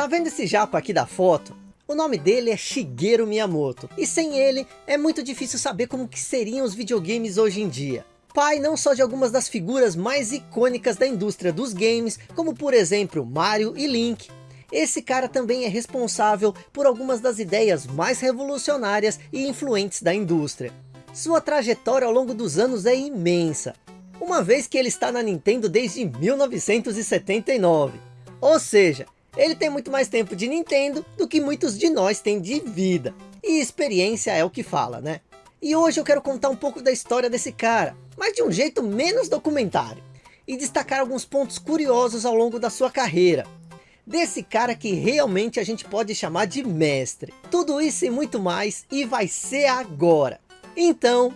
Tá vendo esse japa aqui da foto? O nome dele é Shigeru Miyamoto, e sem ele é muito difícil saber como que seriam os videogames hoje em dia. Pai não só de algumas das figuras mais icônicas da indústria dos games, como por exemplo Mario e Link, esse cara também é responsável por algumas das ideias mais revolucionárias e influentes da indústria. Sua trajetória ao longo dos anos é imensa, uma vez que ele está na Nintendo desde 1979. Ou seja, ele tem muito mais tempo de Nintendo do que muitos de nós têm de vida. E experiência é o que fala, né? E hoje eu quero contar um pouco da história desse cara, mas de um jeito menos documentário. E destacar alguns pontos curiosos ao longo da sua carreira, desse cara que realmente a gente pode chamar de mestre. Tudo isso e muito mais, e vai ser agora. Então,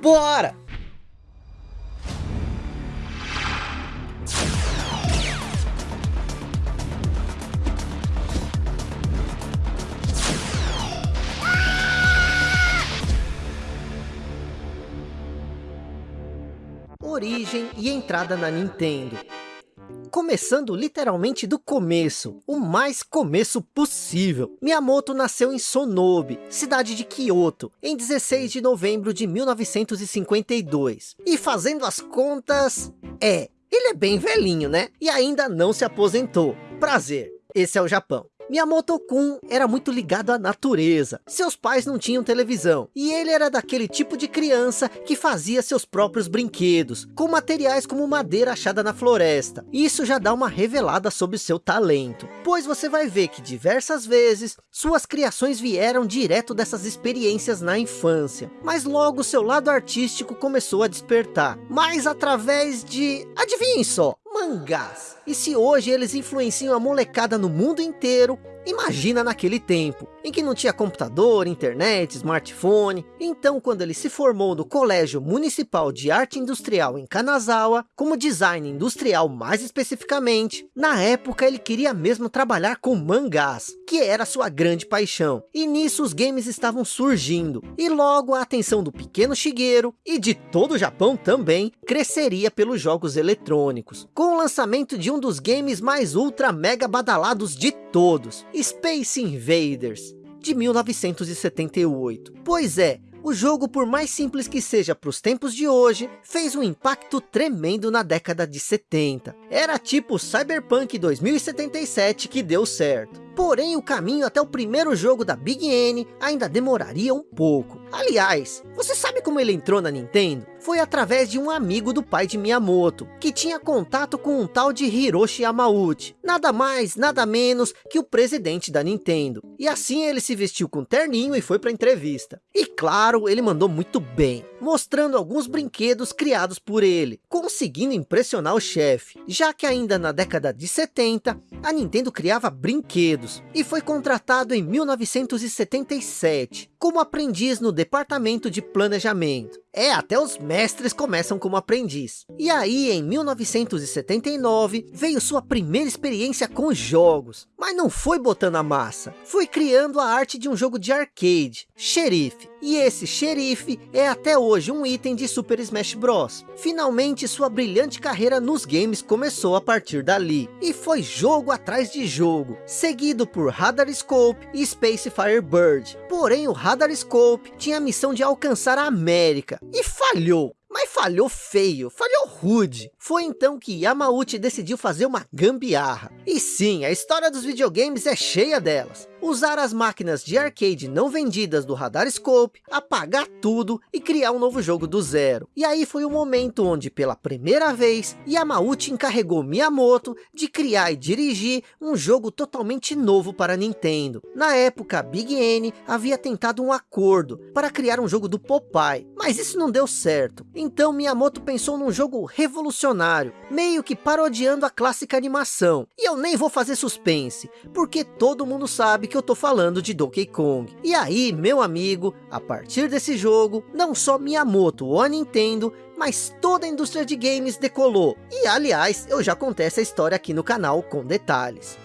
bora! Origem e entrada na Nintendo começando literalmente do começo, o mais começo possível. Miyamoto nasceu em Sonobe, cidade de Kyoto, em 16 de novembro de 1952. E fazendo as contas, é, ele é bem velhinho, né? E ainda não se aposentou. Prazer, esse é o Japão. Miyamoto-kun era muito ligado à natureza. Seus pais não tinham televisão. E ele era daquele tipo de criança que fazia seus próprios brinquedos, com materiais como madeira achada na floresta. Isso já dá uma revelada sobre seu talento. Pois você vai ver que diversas vezes, suas criações vieram direto dessas experiências na infância. Mas logo seu lado artístico começou a despertar. Mas através de... Adivinhem só, mangás. E se hoje eles influenciam a molecada no mundo inteiro, Imagina naquele tempo, em que não tinha computador, internet, smartphone. Então, quando ele se formou no Colégio Municipal de Arte Industrial em Kanazawa, como design industrial mais especificamente, na época ele queria mesmo trabalhar com mangás, que era sua grande paixão. E nisso os games estavam surgindo. E logo a atenção do pequeno Shigeru, e de todo o Japão também, cresceria pelos jogos eletrônicos. Com o lançamento de um dos games mais ultra mega badalados de todos, Space Invaders, de 1978. Pois é, o jogo, por mais simples que seja para os tempos de hoje, fez um impacto tremendo na década de 70. Era tipo Cyberpunk 2077 que deu certo. Porém, o caminho até o primeiro jogo da Big N ainda demoraria um pouco. Aliás, você sabe como ele entrou na Nintendo? Foi através de um amigo do pai de Miyamoto, que tinha contato com um tal de Hiroshi Yamauchi. Nada mais, nada menos que o presidente da Nintendo. E assim ele se vestiu com terninho e foi para entrevista. E claro, ele mandou muito bem, mostrando alguns brinquedos criados por ele, conseguindo impressionar o chefe. Já que ainda na década de 70, a Nintendo criava brinquedos e foi contratado em 1977 como aprendiz no departamento de planejamento. É, até os mestres começam como aprendiz. E aí, em 1979, veio sua primeira experiência com jogos. Mas não foi botando a massa. Foi criando a arte de um jogo de arcade, Xerife. E esse Xerife é até hoje um item de Super Smash Bros. Finalmente, sua brilhante carreira nos games começou a partir dali. E foi jogo atrás de jogo, seguido por Radar Scope e Space Firebird. Porém, o Radar Scope tinha a missão de alcançar a América, e falhou. Mas falhou feio, falhou rude. Foi então que Yamauchi decidiu fazer uma gambiarra. E sim, a história dos videogames é cheia delas usar as máquinas de arcade não vendidas do Radar Scope, apagar tudo e criar um novo jogo do zero. E aí foi o momento onde, pela primeira vez, Yamauchi encarregou Miyamoto de criar e dirigir um jogo totalmente novo para Nintendo. Na época, Big N havia tentado um acordo para criar um jogo do Popeye, mas isso não deu certo. Então Miyamoto pensou num jogo revolucionário, meio que parodiando a clássica animação. E eu nem vou fazer suspense, porque todo mundo sabe que eu tô falando de Donkey Kong. E aí, meu amigo, a partir desse jogo, não só Miyamoto ou a Nintendo, mas toda a indústria de games decolou. E aliás, eu já contei essa história aqui no canal com detalhes.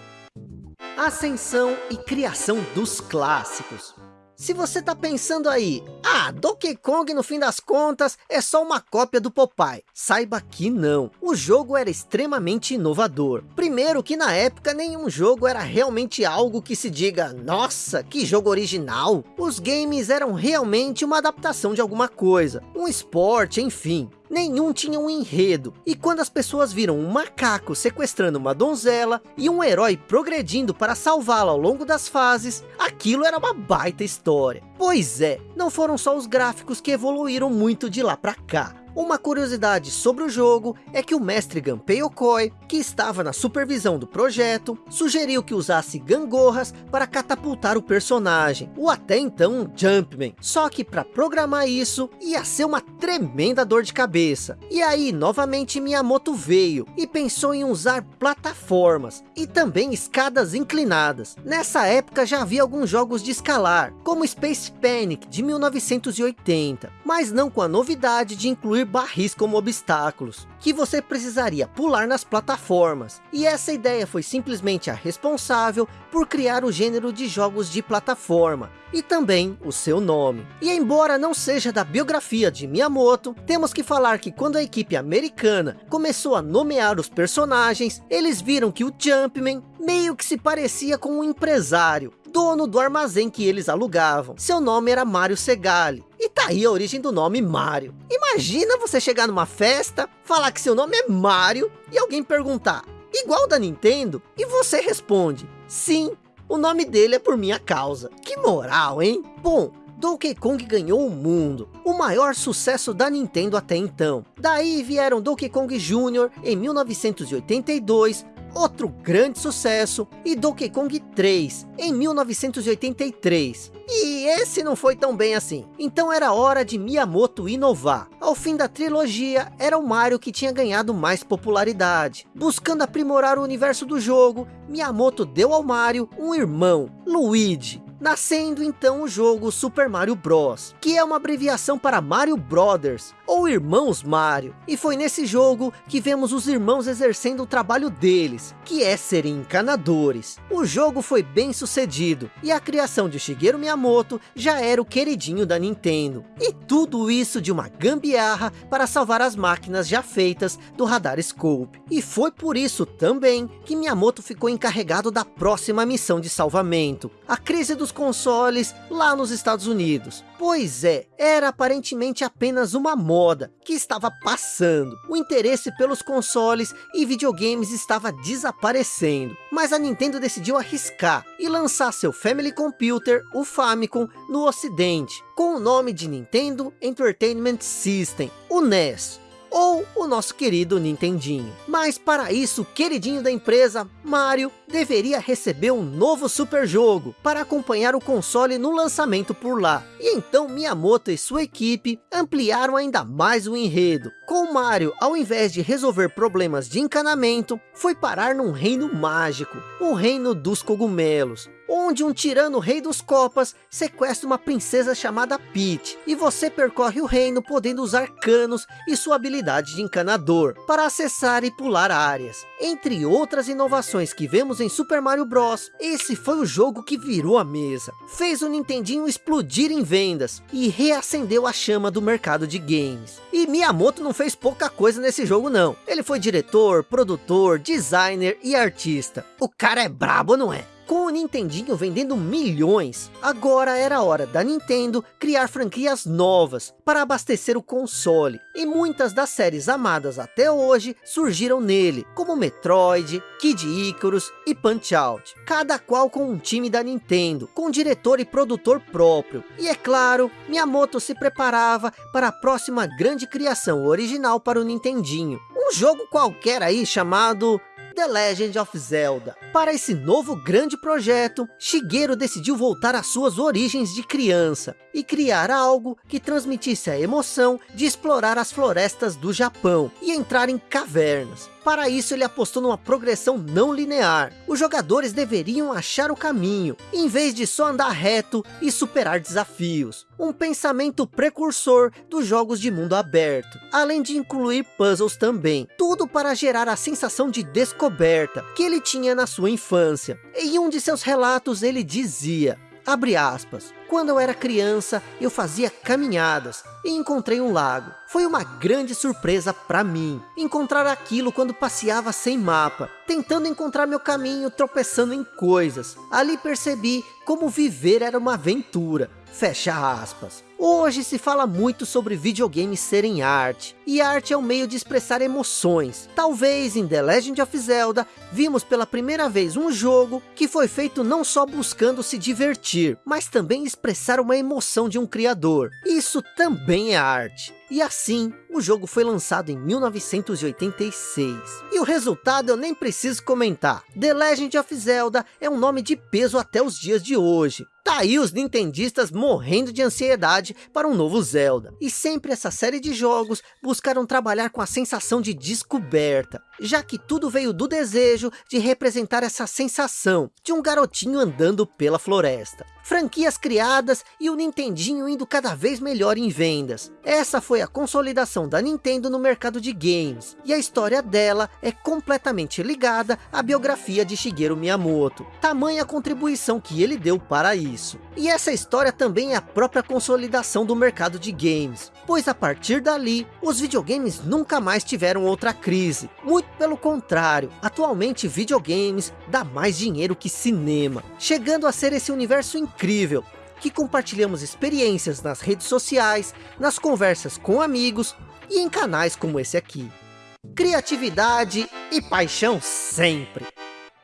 Ascensão e criação dos clássicos. Se você tá pensando aí, ah, Donkey Kong no fim das contas é só uma cópia do Popeye. Saiba que não, o jogo era extremamente inovador. Primeiro que na época nenhum jogo era realmente algo que se diga, nossa, que jogo original. Os games eram realmente uma adaptação de alguma coisa, um esporte, enfim nenhum tinha um enredo. E quando as pessoas viram um macaco sequestrando uma donzela e um herói progredindo para salvá-la ao longo das fases, aquilo era uma baita história. Pois é, não foram só os gráficos que evoluíram muito de lá para cá. Uma curiosidade sobre o jogo é que o mestre Gunpei Okoi, que estava na supervisão do projeto, sugeriu que usasse gangorras para catapultar o personagem, o até então Jumpman. Só que para programar isso, ia ser uma tremenda dor de cabeça. E aí, novamente Miyamoto veio e pensou em usar plataformas e também escadas inclinadas. Nessa época já havia alguns jogos de escalar, como Space Panic de 1980, mas não com a novidade de incluir barris como obstáculos, que você precisaria pular nas plataformas. E essa ideia foi simplesmente a responsável por criar o gênero de jogos de plataforma, e também o seu nome. E embora não seja da biografia de Miyamoto, temos que falar que quando a equipe americana começou a nomear os personagens, eles viram que o Jumpman meio que se parecia com um empresário, dono do armazém que eles alugavam. Seu nome era Mario Segali. E tá aí a origem do nome Mario. Imagina você chegar numa festa, falar que seu nome é Mario e alguém perguntar, igual da Nintendo? E você responde, sim, o nome dele é por minha causa. Que moral, hein? Bom, Donkey Kong ganhou o mundo, o maior sucesso da Nintendo até então. Daí vieram Donkey Kong Jr. em 1982, outro grande sucesso, e Donkey Kong 3, em 1983. E esse não foi tão bem assim. Então era hora de Miyamoto inovar. Ao fim da trilogia, era o Mario que tinha ganhado mais popularidade. Buscando aprimorar o universo do jogo, Miyamoto deu ao Mario um irmão, Luigi nascendo então o jogo Super Mario Bros, que é uma abreviação para Mario Brothers, ou Irmãos Mario. E foi nesse jogo que vemos os irmãos exercendo o trabalho deles, que é serem encanadores. O jogo foi bem sucedido, e a criação de Shigeru Miyamoto já era o queridinho da Nintendo. E tudo isso de uma gambiarra para salvar as máquinas já feitas do Radar Scope. E foi por isso também que Miyamoto ficou encarregado da próxima missão de salvamento, a crise dos consoles lá nos Estados Unidos. Pois é, era aparentemente apenas uma moda que estava passando. O interesse pelos consoles e videogames estava desaparecendo. Mas a Nintendo decidiu arriscar e lançar seu Family Computer, o Famicom, no ocidente, com o nome de Nintendo Entertainment System, o NES ou o nosso querido Nintendinho. Mas para isso, o queridinho da empresa, Mario, deveria receber um novo super jogo para acompanhar o console no lançamento por lá. E então Miyamoto e sua equipe ampliaram ainda mais o enredo. Com Mario, ao invés de resolver problemas de encanamento, foi parar num reino mágico, o reino dos cogumelos, onde um tirano rei dos copas sequestra uma princesa chamada Peach, e você percorre o reino podendo usar canos e sua habilidade de encanador, para acessar e pular áreas. Entre outras inovações que vemos em Super Mario Bros, esse foi o jogo que virou a mesa, fez o Nintendinho explodir em vendas, e reacendeu a chama do mercado de games. E Miyamoto não fez pouca coisa nesse jogo não, ele foi diretor, produtor, designer e artista. O cara é brabo, não é? Com o Nintendinho vendendo milhões, agora era hora da Nintendo criar franquias novas para abastecer o console. E muitas das séries amadas até hoje surgiram nele, como Metroid, Kid Icarus e Punch-Out. Cada qual com um time da Nintendo, com diretor e produtor próprio. E é claro, Miyamoto se preparava para a próxima grande criação original para o Nintendinho. Um jogo qualquer aí chamado The Legend of Zelda. Para esse novo grande projeto, Shigeru decidiu voltar às suas origens de criança e criar algo que transmitisse a emoção de explorar as florestas do Japão e entrar em cavernas. Para isso ele apostou numa progressão não linear. Os jogadores deveriam achar o caminho, em vez de só andar reto e superar desafios. Um pensamento precursor dos jogos de mundo aberto, além de incluir puzzles também. Tudo para gerar a sensação de descoberta que ele tinha na sua infância. Em um de seus relatos ele dizia, abre aspas, Quando eu era criança, eu fazia caminhadas e encontrei um lago. Foi uma grande surpresa para mim, encontrar aquilo quando passeava sem mapa, tentando encontrar meu caminho, tropeçando em coisas. Ali percebi como viver era uma aventura. Fecha aspas. Hoje se fala muito sobre videogames serem arte, e arte é um meio de expressar emoções. Talvez em The Legend of Zelda, vimos pela primeira vez um jogo que foi feito não só buscando se divertir, mas também uma emoção de um criador. Isso também é arte. E assim, o jogo foi lançado em 1986. E o resultado eu nem preciso comentar. The Legend of Zelda é um nome de peso até os dias de hoje. Tá aí os nintendistas morrendo de ansiedade para um novo Zelda. E sempre essa série de jogos buscaram trabalhar com a sensação de descoberta, já que tudo veio do desejo de representar essa sensação de um garotinho andando pela floresta. Franquias criadas e o Nintendinho indo cada vez melhor em vendas. Essa foi a consolidação da Nintendo no mercado de games, e a história dela é completamente ligada à biografia de Shigeru Miyamoto. Tamanha contribuição que ele deu para isso. E essa história também é a própria consolidação do mercado de games, pois a partir dali, os videogames nunca mais tiveram outra crise. Muito pelo contrário, atualmente videogames dá mais dinheiro que cinema, chegando a ser esse universo incrível, que compartilhamos experiências nas redes sociais, nas conversas com amigos e em canais como esse aqui. Criatividade e paixão sempre!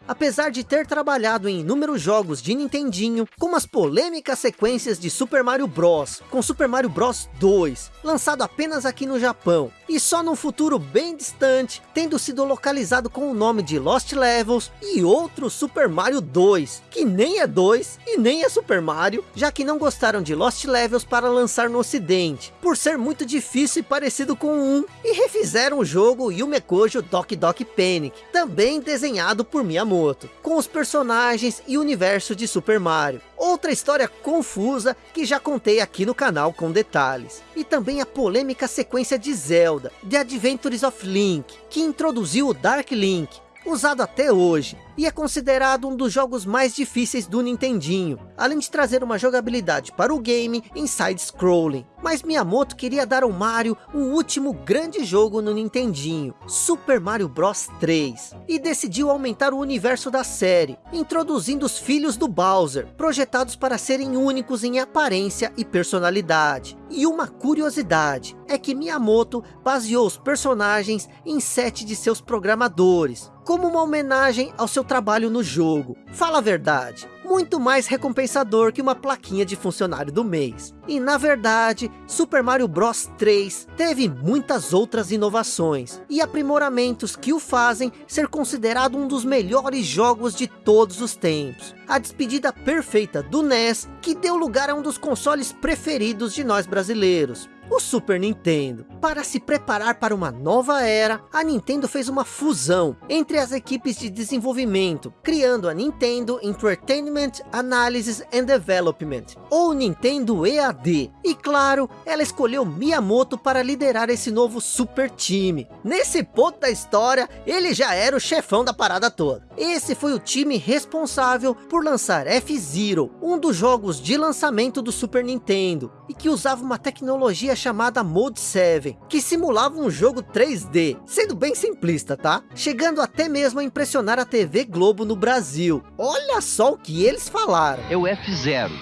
Apesar de ter trabalhado em inúmeros jogos de Nintendinho, como as polêmicas sequências de Super Mario Bros, com Super Mario Bros 2, lançado apenas aqui no Japão, e só num futuro bem distante, tendo sido localizado com o nome de Lost Levels e outro Super Mario 2, que nem é 2 e nem é Super Mario, já que não gostaram de Lost Levels para lançar no ocidente, por ser muito difícil e parecido com um, e refizeram o jogo Yume Kojo Doki Doki Panic, também desenhado por Miyamoto com os personagens e universo de Super Mario. Outra história confusa que já contei aqui no canal com detalhes. E também a polêmica sequência de Zelda, The Adventures of Link, que introduziu o Dark Link, usado até hoje, e é considerado um dos jogos mais difíceis do Nintendinho, além de trazer uma jogabilidade para o game em side-scrolling. Mas Miyamoto queria dar ao Mario o último grande jogo no Nintendinho, Super Mario Bros 3, e decidiu aumentar o universo da série, introduzindo os filhos do Bowser, projetados para serem únicos em aparência e personalidade. E uma curiosidade, é que Miyamoto baseou os personagens em sete de seus programadores, como uma homenagem ao seu trabalho no jogo. Fala a verdade, muito mais recompensador que uma plaquinha de funcionário do mês. E na verdade, Super Mario Bros 3 teve muitas outras inovações e aprimoramentos que o fazem ser considerado um dos melhores jogos de todos os tempos. A despedida perfeita do NES, que deu lugar a um dos consoles preferidos de nós brasileiros o Super Nintendo. Para se preparar para uma nova era, a Nintendo fez uma fusão entre as equipes de desenvolvimento, criando a Nintendo Entertainment Analysis and Development, ou Nintendo EAD. E claro, ela escolheu Miyamoto para liderar esse novo super time. Nesse ponto da história, ele já era o chefão da parada toda. Esse foi o time responsável por lançar F-Zero, um dos jogos de lançamento do Super Nintendo, e que usava uma tecnologia chamada Mode 7, que simulava um jogo 3D, sendo bem simplista, tá? Chegando até mesmo a impressionar a TV Globo no Brasil. Olha só o que eles falaram. É o F-Zero.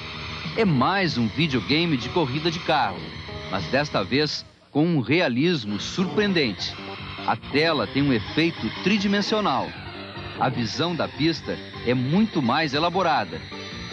É mais um videogame de corrida de carro, mas desta vez com um realismo surpreendente. A tela tem um efeito tridimensional. A visão da pista é muito mais elaborada.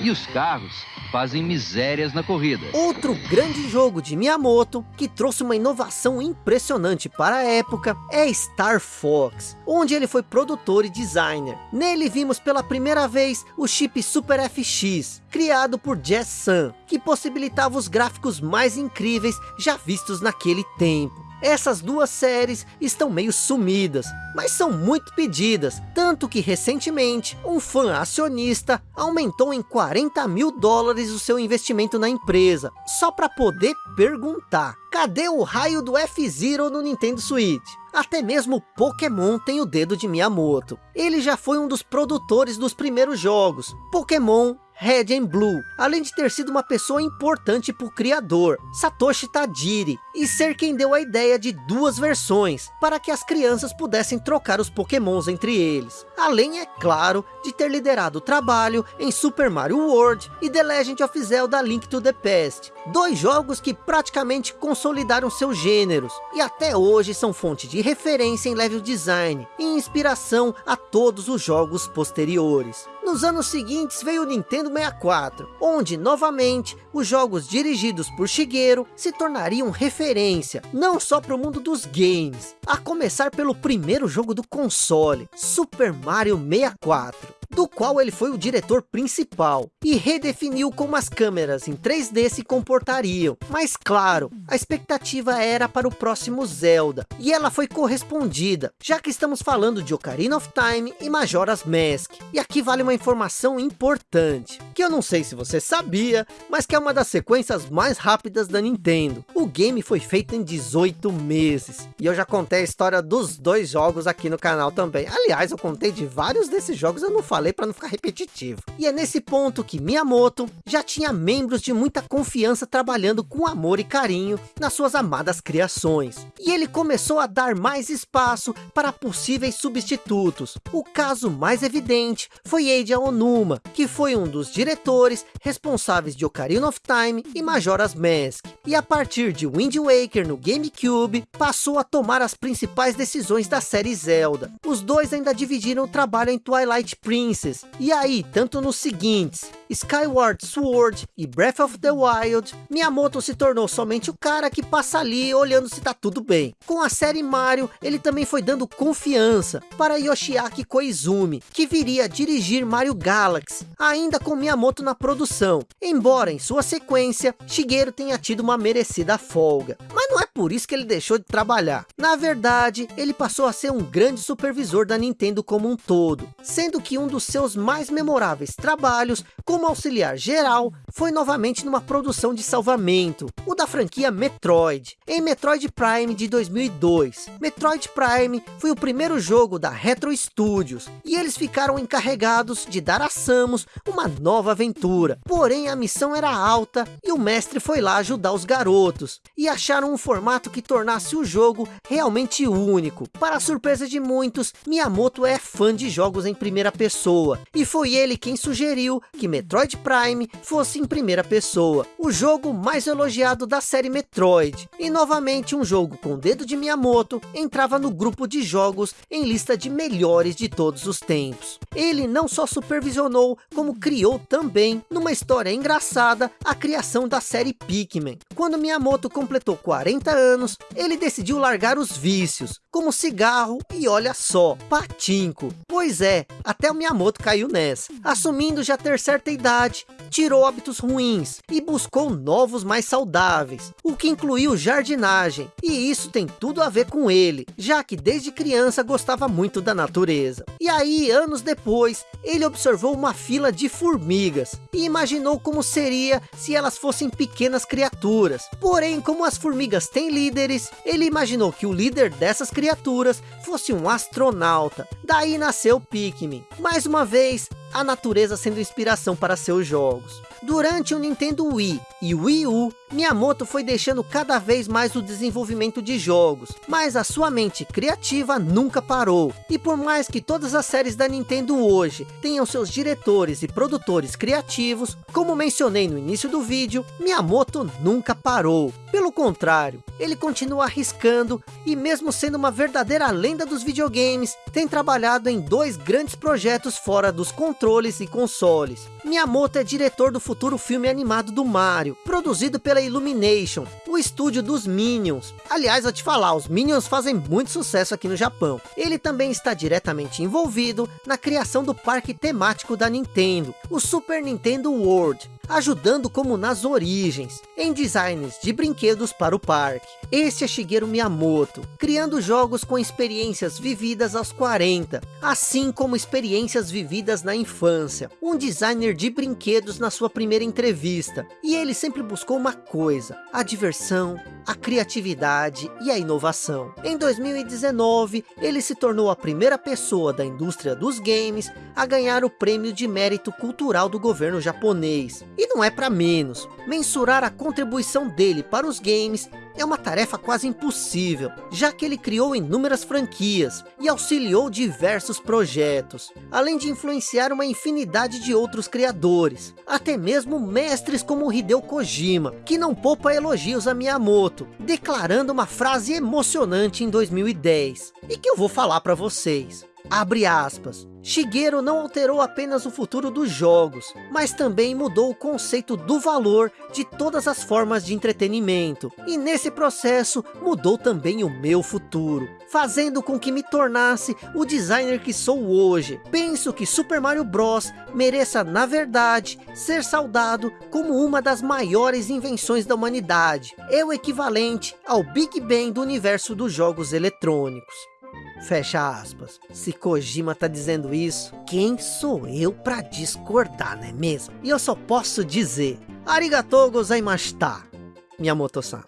E os carros fazem misérias na corrida. Outro grande jogo de Miyamoto, que trouxe uma inovação impressionante para a época, é Star Fox, onde ele foi produtor e designer. Nele vimos pela primeira vez o chip Super FX, criado por Jazz Sun, que possibilitava os gráficos mais incríveis já vistos naquele tempo. Essas duas séries estão meio sumidas, mas são muito pedidas, tanto que recentemente um fã acionista aumentou em 40 mil dólares o seu investimento na empresa, só para poder perguntar, cadê o raio do F-Zero no Nintendo Switch? Até mesmo Pokémon tem o dedo de Miyamoto. Ele já foi um dos produtores dos primeiros jogos, Pokémon Red and Blue, além de ter sido uma pessoa importante para o criador, Satoshi Tajiri, e ser quem deu a ideia de duas versões, para que as crianças pudessem trocar os pokémons entre eles. Além, é claro, de ter liderado o trabalho em Super Mario World e The Legend of Zelda Link to the Past, dois jogos que praticamente consolidaram seus gêneros, e até hoje são fonte de referência em level design e inspiração a todos os jogos posteriores. Nos anos seguintes veio o Nintendo 64, onde novamente os jogos dirigidos por Shigeru se tornariam referência, não só para o mundo dos games, a começar pelo primeiro jogo do console, Super Mario 64 do qual ele foi o diretor principal, e redefiniu como as câmeras em 3D se comportariam. Mas claro, a expectativa era para o próximo Zelda, e ela foi correspondida, já que estamos falando de Ocarina of Time e Majora's Mask. E aqui vale uma informação importante, que eu não sei se você sabia, mas que é uma das sequências mais rápidas da Nintendo. O game foi feito em 18 meses, e eu já contei a história dos dois jogos aqui no canal também. Aliás, eu contei de vários desses jogos, eu não falei falei para não ficar repetitivo. E é nesse ponto que Miyamoto já tinha membros de muita confiança trabalhando com amor e carinho nas suas amadas criações. E ele começou a dar mais espaço para possíveis substitutos. O caso mais evidente foi Eiji Onuma, que foi um dos diretores responsáveis de Ocarina of Time e Majora's Mask. E a partir de Wind Waker no GameCube, passou a tomar as principais decisões da série Zelda. Os dois ainda dividiram o trabalho em Twilight Princess Princess. E aí, tanto nos seguintes, Skyward Sword e Breath of the Wild, Miyamoto se tornou somente o cara que passa ali olhando se tá tudo bem. Com a série Mario, ele também foi dando confiança para Yoshiaki Koizumi, que viria a dirigir Mario Galaxy, ainda com Miyamoto na produção, embora em sua sequência, Shigeru tenha tido uma merecida folga. Mas não é por isso que ele deixou de trabalhar. Na verdade, ele passou a ser um grande supervisor da Nintendo como um todo, sendo que um dos seus mais memoráveis trabalhos como auxiliar geral foi novamente numa produção de salvamento, o da franquia Metroid, em Metroid Prime de 2002. Metroid Prime foi o primeiro jogo da Retro Studios, e eles ficaram encarregados de dar a Samus uma nova aventura. Porém a missão era alta, e o mestre foi lá ajudar os garotos, e acharam um formato que tornasse o jogo realmente único. Para surpresa de muitos, Miyamoto é fã de jogos em primeira pessoa, e foi ele quem sugeriu que Metroid Prime fosse em primeira pessoa, o jogo mais elogiado da série Metroid, e novamente um jogo com o dedo de Miyamoto entrava no grupo de jogos em lista de melhores de todos os tempos. Ele não só supervisionou, como criou também, numa história engraçada, a criação da série Pikmin. Quando Miyamoto completou 40 anos, ele decidiu largar os vícios, como cigarro e olha só, patinco. Pois é, até o Miyamoto caiu nessa, assumindo já ter certa idade, tirou hábitos ruins e buscou novos mais saudáveis, o que incluiu jardinagem, e isso tem tudo a ver com ele, já que desde criança gostava muito da natureza. E aí, anos depois, ele observou uma fila de formigas, e imaginou como seria se elas fossem pequenas criaturas. Porém, como as formigas têm líderes, ele imaginou que o líder dessas criaturas fosse um astronauta. Daí nasceu Pikmin. Mais uma vez, a natureza sendo inspiração para seus jogos. Durante o Nintendo Wii e Wii U, Miyamoto foi deixando cada vez mais o desenvolvimento de jogos, mas a sua mente criativa nunca parou. E por mais que todas as séries da Nintendo hoje tenham seus diretores e produtores criativos, como mencionei no início do vídeo, Miyamoto nunca parou. Pelo contrário, ele continua arriscando e mesmo sendo uma verdadeira lenda dos videogames, tem trabalhado em dois grandes projetos fora dos controles e consoles. Miyamoto é diretor do futuro filme animado do Mario, produzido pela Illumination, o estúdio dos Minions. Aliás, vou te falar, os Minions fazem muito sucesso aqui no Japão. Ele também está diretamente envolvido na criação do parque temático da Nintendo, o Super Nintendo World, ajudando como nas origens, em designs de brinquedos para o parque. Esse é Shigeru Miyamoto, criando jogos com experiências vividas aos 40, assim como experiências vividas na infância. Um designer de brinquedos na sua primeira entrevista, e ele sempre buscou uma coisa, a diversão, a criatividade e a inovação. Em 2019, ele se tornou a primeira pessoa da indústria dos games a ganhar o prêmio de mérito cultural do governo japonês. E não é para menos, mensurar a contribuição dele para os games é uma tarefa quase impossível, já que ele criou inúmeras franquias e auxiliou diversos projetos, além de influenciar uma infinidade de outros criadores, até mesmo mestres como Hideo Kojima, que não poupa elogios a Miyamoto, declarando uma frase emocionante em 2010, e que eu vou falar para vocês. Abre aspas. Shigeru não alterou apenas o futuro dos jogos, mas também mudou o conceito do valor de todas as formas de entretenimento. E nesse processo, mudou também o meu futuro, fazendo com que me tornasse o designer que sou hoje. Penso que Super Mario Bros. mereça, na verdade, ser saudado como uma das maiores invenções da humanidade. É o equivalente ao Big Bang do universo dos jogos eletrônicos. Fecha aspas. Se Kojima tá dizendo isso, quem sou eu para discordar, não é mesmo? E eu só posso dizer, arigatou gozaimashita, Miyamoto-san.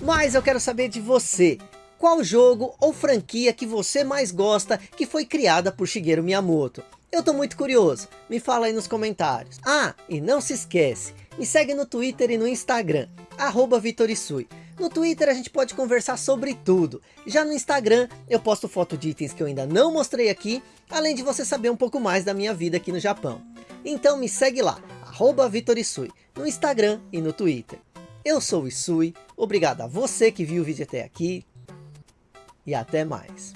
Mas eu quero saber de você, qual jogo ou franquia que você mais gosta que foi criada por Shigeru Miyamoto? Eu tô muito curioso, me fala aí nos comentários. Ah, e não se esquece, me segue no Twitter e no Instagram, arroba Vitorisui. No Twitter a gente pode conversar sobre tudo. Já no Instagram eu posto foto de itens que eu ainda não mostrei aqui, além de você saber um pouco mais da minha vida aqui no Japão. Então me segue lá, arroba Vitorisui, no Instagram e no Twitter. Eu sou o Isui, obrigado a você que viu o vídeo até aqui e até mais.